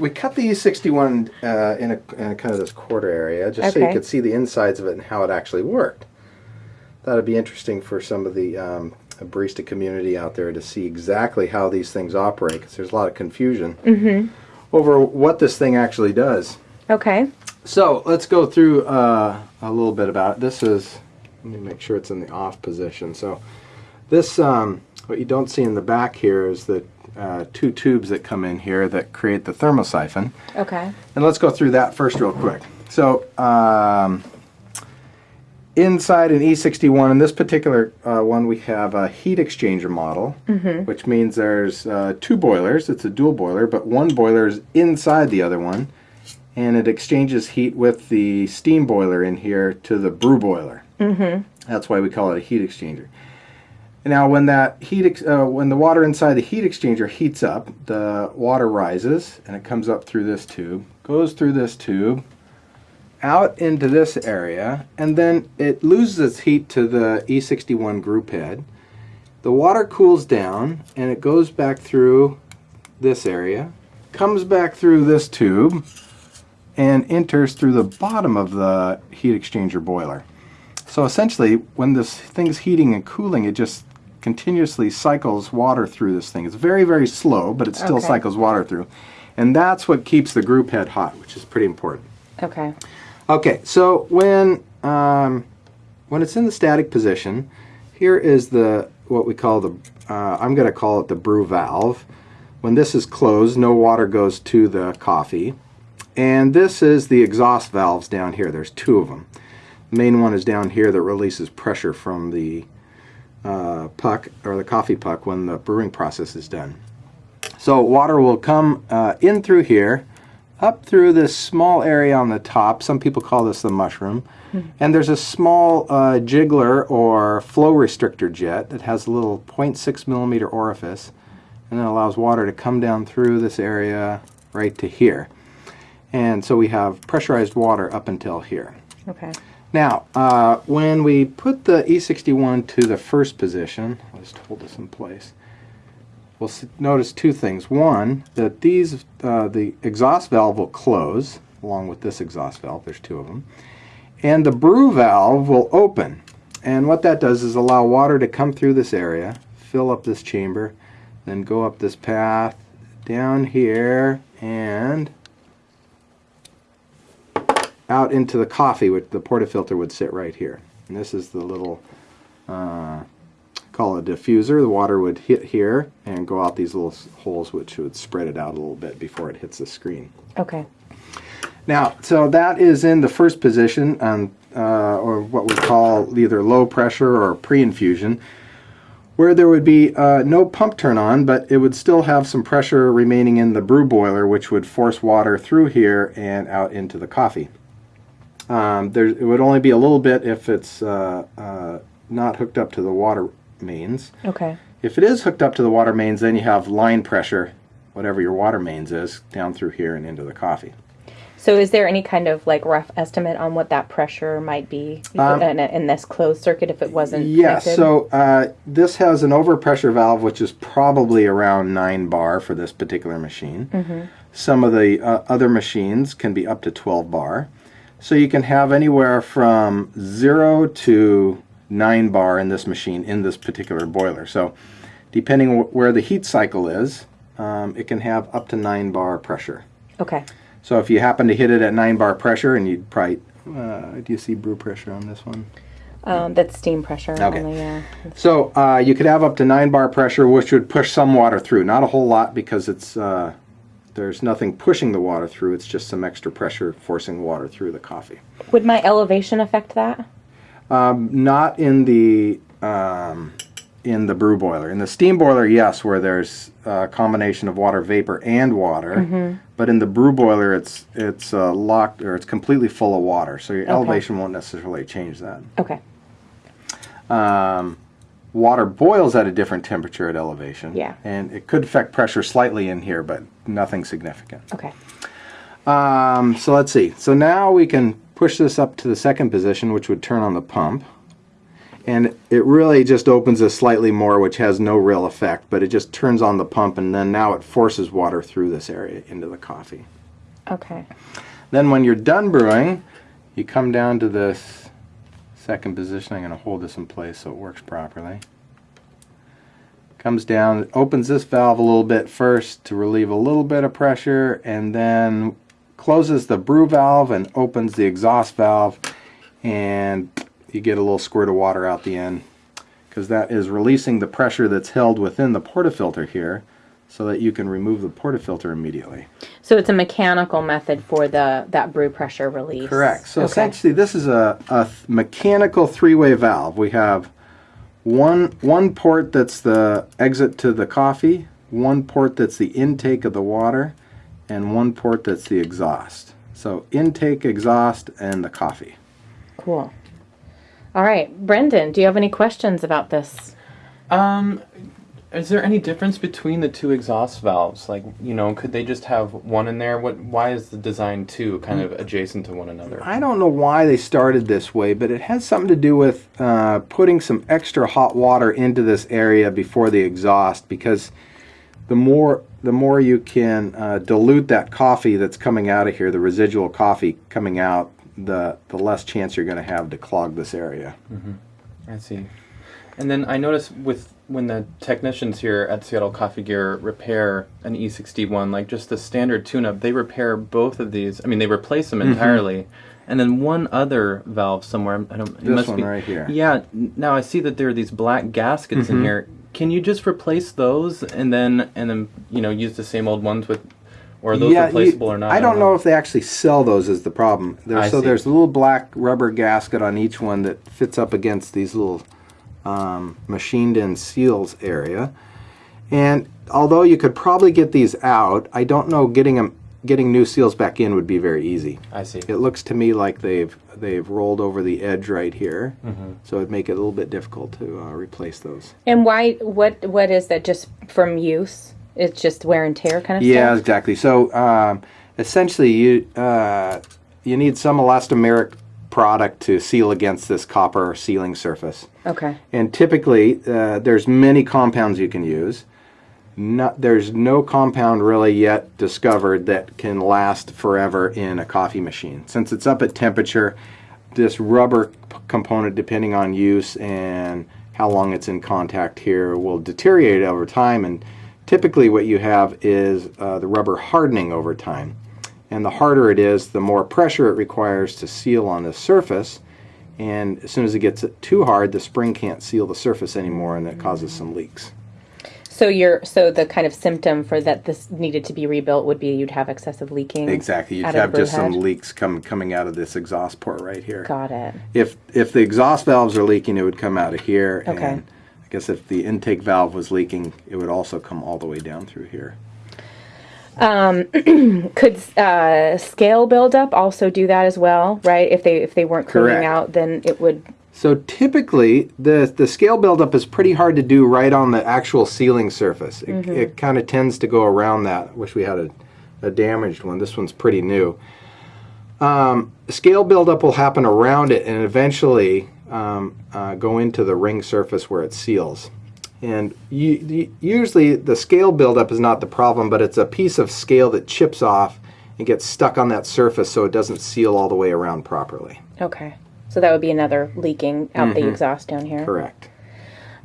we cut the E61 uh, in, a, in a kind of this quarter area just so you could see the insides of it and how it actually worked. That'd be interesting for some of the um, barista community out there to see exactly how these things operate because there's a lot of confusion Mm-hmm. over what this thing actually does. Okay. So let's go through uh, a little bit about it. This is, let me make sure it's in the off position. So this, um, what you don't see in the back here is the uh, two tubes that come in here that create the thermosiphon. Okay. And let's go through that first real quick. So um, inside an E61, in this particular uh, one, we have a heat exchanger model, which means there's uh, two boilers. It's a dual boiler, but one boiler is inside the other one, and it exchanges heat with the steam boiler in here to the brew boiler. Mm-hmm. That's why we call it a heat exchanger. Now, when that heat, uh, when the water inside the heat exchanger heats up, the water rises and it comes up through this tube, goes through this tube, out into this area, and then it loses its heat to the E61 group head. The water cools down and it goes back through this area, comes back through this tube, and enters through the bottom of the heat exchanger boiler. So essentially, when this thing's heating and cooling, it just continuously cycles water through this thing. It's very, very slow, but it still Okay. cycles water through. And that's what keeps the group head hot, which is pretty important. Okay. Okay, so when um, when it's in the static position, here is the what we call the uh, I'm going to call it the brew valve. When this is closed, no water goes to the coffee, and this is the exhaust valves down here. There's two of them. The main one is down here that releases pressure from the uh, puck or the coffee puck when the brewing process is done. So water will come uh, in through here, up through this small area on the top. Some people call this the mushroom. And there's a small uh, gicleur or flow restrictor jet that has a little 0.6 millimeter orifice and then allows water to come down through this area right to here. And so we have pressurized water up until here. Okay. Now, uh, when we put the E61 to the first position, I'll just hold this in place. We'll notice two things. One, that these, uh, the exhaust valve will close, along with this exhaust valve. There's two of them. And the brew valve will open. And what that does is allow water to come through this area, fill up this chamber, then go up this path down here and out into the coffee, which the portafilter would sit right here. And this is the little, uh, call it a diffuser. The water would hit here and go out these little holes, which would spread it out a little bit before it hits the screen. Okay. Now, so that is in the first position, um, uh, or what we call either low pressure or pre-infusion, where there would be uh, no pump turn on, but it would still have some pressure remaining in the brew boiler, which would force water through here and out into the coffee. Um, there, it would only be a little bit if it's uh, uh, not hooked up to the water mains. Okay. If it is hooked up to the water mains, then you have line pressure, whatever your water mains is, down through here and into the coffee. So is there any kind of like rough estimate on what that pressure might be Um, in, in this closed circuit if it wasn't Yes, connected? so uh, this has an overpressure valve, which is probably around 9 bar for this particular machine. Mm-hmm. Some of the uh, other machines can be up to 12 bar. So you can have anywhere from 0 to 9 bar in this machine in this particular boiler. So depending where the heat cycle is, um, it can have up to 9 bar pressure. Okay. So if you happen to hit it at 9 bar pressure, and you'd probably, uh, do you see brew pressure on this one? Um, that's steam pressure. Okay. Yeah. So uh, you could have up to nine bar pressure, which would push some water through. Not a whole lot because it's uh, there's nothing pushing the water through. It's just some extra pressure forcing water through the coffee. Would my elevation affect that? Um, not in the um, in the brew boiler. In the steam boiler, yes, where there's a combination of water vapor and water. But in the brew boiler, it's it's uh, locked or it's completely full of water. So your Okay. elevation won't necessarily change that. Okay. um, water boils at a different temperature at elevation. Yeah. And it could affect pressure slightly in here, but nothing significant. Okay. Um, so let's see. So now we can push this up to the second position, which would turn on the pump. and it really just opens this slightly more, which has no real effect, but it just turns on the pump, and then now it forces water through this area into the coffee. Okay. Then when you're done brewing, you come down to this second position. I'm going to hold this in place so it works properly. Comes down, opens this valve a little bit first to relieve a little bit of pressure, and then closes the brew valve and opens the exhaust valve, and you get a little squirt of water out the end because that is releasing the pressure that's held within the portafilter here so that you can remove the portafilter immediately. So it's a mechanical method for the that brew pressure release. Correct. So Okay. essentially, this is a, a th- mechanical three-way valve. We have one one port that's the exit to the coffee, one port that's the intake of the water, and one port that's the exhaust. So intake, exhaust, and the coffee. Cool. All right, Brendan, do you have any questions about this? Um, is there any difference between the two exhaust valves? Like, you know, could they just have one in there? What? Why is the design two kind of adjacent to one another? I don't know why they started this way, but it has something to do with uh, putting some extra hot water into this area before the exhaust because the more the more you can uh, dilute that coffee that's coming out of here, the residual coffee coming out, the the less chance you're going to have to clog this area. I see. And then I notice with when the technicians here at Seattle Coffee Gear repair an E61, like just the standard tune-up, they repair both of these. I mean, they replace them mm-hmm. entirely. And then one other valve somewhere. I don't. It This must one be, right here. Yeah. Now I see that there are these black gaskets in mm-hmm. here. Can you just replace those and then and then you know use the same old ones with, or are those you- replaceable or not? I don't know if they actually sell those. Is the problem? There, I so see. there's a little black rubber gasket on each one that fits up against these little um, machined-in seals area. And although you could probably get these out, I don't know getting them getting new seals back in would be very easy. I see. It looks to me like they've they've rolled over the edge right here, Mm-hmm. so it'd make it a little bit difficult to uh, replace those. And why? What? What is that? Just from use? It's just wear and tear kind of stuff. Yeah, stuff. exactly. So um, essentially, you uh, you need some elastomeric product to seal against this copper sealing surface. Okay. And typically, uh, there's many compounds you can use. Not, there's no compound really yet discovered that can last forever in a coffee machine. Since it's up at temperature, this rubber component, depending on use and how long it's in contact here, will deteriorate over time. And typically, what you have is uh, the rubber hardening over time. And the harder it is, the more pressure it requires to seal on the surface. And as soon as it gets too hard, the spring can't seal the surface anymore, and that causes some leaks. So you're so the kind of symptom for that this needed to be rebuilt would be you'd have excessive leaking. Exactly, you'd have just brew some leaks come coming out of this exhaust port right here. Got it. If if the exhaust valves are leaking, it would come out of here. Okay. And I guess if the intake valve was leaking, it would also come all the way down through here. Could uh, scale buildup also do that as well? Right? If they if they weren't cleaning Correct. out, then it would. So typically, the the scale buildup is pretty hard to do right on the actual sealing surface. It, Mm-hmm. it kind of tends to go around that. Wish we had a, a damaged one. This one's pretty new. Um, scale buildup will happen around it and eventually um, uh, go into the ring surface where it seals. And you, you, usually the scale buildup is not the problem, but it's a piece of scale that chips off and gets stuck on that surface so it doesn't seal all the way around properly. Okay. So that would be another leaking out Mm-hmm. the exhaust down here. Correct.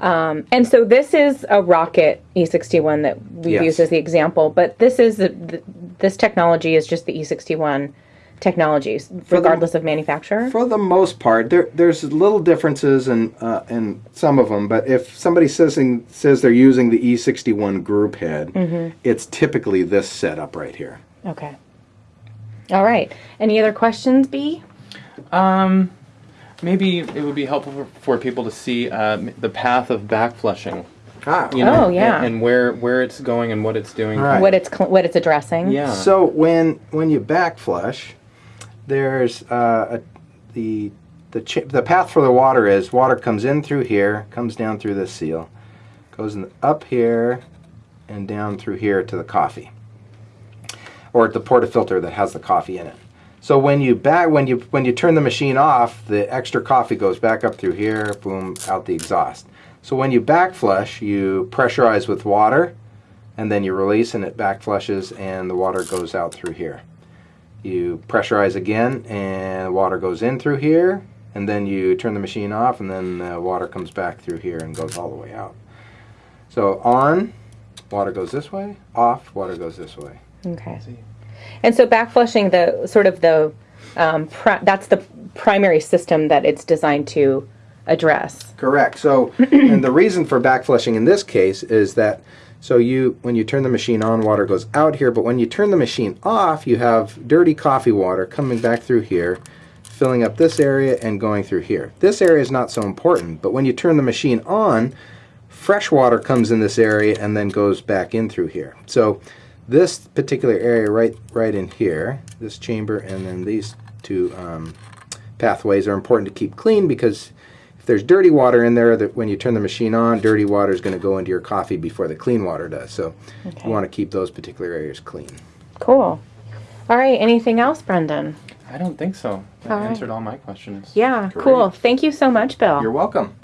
And so this is a rocket E61 that we Yes. use as the example, but this is the, the, this technology is just the E61 technologies, regardless of manufacturer. For the most part, there there's little differences in uh, in some of them, but if somebody says in, says they're using the E61 group head, it's typically this setup right here. Okay. All right. Any other questions, B? Um, maybe it would be helpful for, for people to see uh, the path of back flushing. Ah, You know, Oh, yeah. and, and where where it's going and what it's doing. Right. What it's what it's addressing? Yeah. So when when you back flush, there's uh, a, the the the path for the water is water comes in through here, comes down through this seal, goes in, up here, and down through here to the coffee, or the portafilter that has the coffee in it. So when you back when you when you turn the machine off, the extra coffee goes back up through here, boom, out the exhaust. So when you back flush, you pressurize with water, and then you release, and it back flushes, and the water goes out through here. You pressurize again, and water goes in through here, and then you turn the machine off, and then the water comes back through here and goes all the way out. So on, water goes this way. Off, water goes this way. Okay. And so backflushing the sort of the um, pri- that's the primary system that it's designed to address. Correct. So, and the reason for back flushing in this case is that so you when you turn the machine on, water goes out here, but when you turn the machine off, you have dirty coffee water coming back through here, filling up this area and going through here. This area is not so important, but when you turn the machine on, fresh water comes in this area and then goes back in through here. So this particular area right right in here, this chamber and then these two um, pathways are important to keep clean because there's dirty water in there that when you turn the machine on, dirty water is going to go into your coffee before the clean water does. So Okay. you want to keep those particular areas clean. Cool. All right. Anything else, Brendan? I don't think so. That All right. answered all my questions. Yeah. Great. Cool. Thank you so much, Bill. You're welcome.